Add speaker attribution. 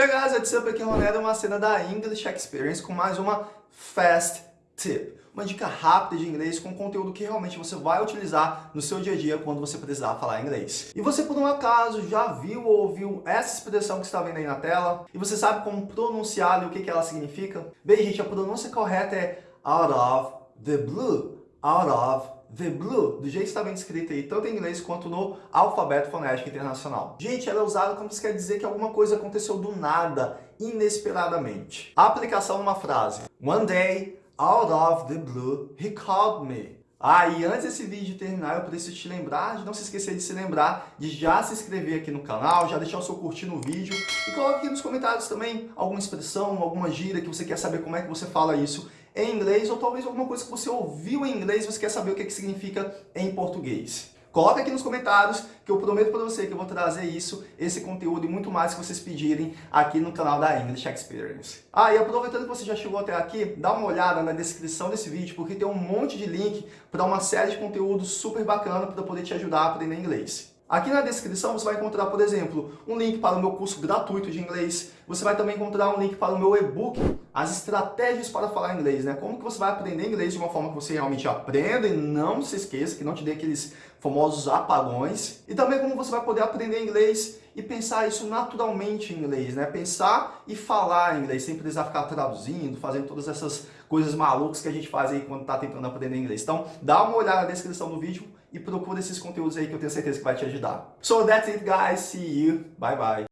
Speaker 1: Hey guys, what's up? Aqui é Ronaldo, uma cena da English Experience com mais uma Fast Tip. Uma dica rápida de inglês com conteúdo que realmente você vai utilizar no seu dia a dia quando você precisar falar inglês. E você por um acaso já viu ou ouviu essa expressão que está vendo aí na tela? E você sabe como pronunciar e o que, que ela significa? Bem gente, a pronúncia correta é out of the blue. Out of The Blue, do jeito que está bem escrito aí, tanto em inglês quanto no alfabeto fonético internacional. Gente, ela é usada como se quer dizer que alguma coisa aconteceu do nada, inesperadamente. A aplicação numa frase. One day, out of the blue, he called me. Ah, e antes desse vídeo terminar, eu preciso te lembrar de não se esquecer de se lembrar de já se inscrever aqui no canal, já deixar o seu curtir no vídeo e coloque aqui nos comentários também alguma expressão, alguma gíria que você quer saber como é que você fala isso em inglês ou talvez alguma coisa que você ouviu em inglês e você quer saber o que, que significa em português. Coloca aqui nos comentários que eu prometo para você que eu vou trazer isso, esse conteúdo e muito mais que vocês pedirem aqui no canal da English Experience. Ah, e aproveitando que você já chegou até aqui, dá uma olhada na descrição desse vídeo porque tem um monte de link para uma série de conteúdos super bacana para poder te ajudar a aprender inglês. Aqui na descrição você vai encontrar, por exemplo, um link para o meu curso gratuito de inglês. Você vai também encontrar um link para o meu e-book, as estratégias para falar inglês, né? Como que você vai aprender inglês de uma forma que você realmente aprenda e não se esqueça, que não te dê aqueles famosos apagões. E também como você vai poder aprender inglês e pensar isso naturalmente em inglês, né? Pensar e falar inglês, sem precisar ficar traduzindo, fazendo todas essas coisas malucas que a gente faz aí quando está tentando aprender inglês. Então, dá uma olhada na descrição do vídeo e procura esses conteúdos aí que eu tenho certeza que vai te ajudar. So that's it guys, see you, bye bye.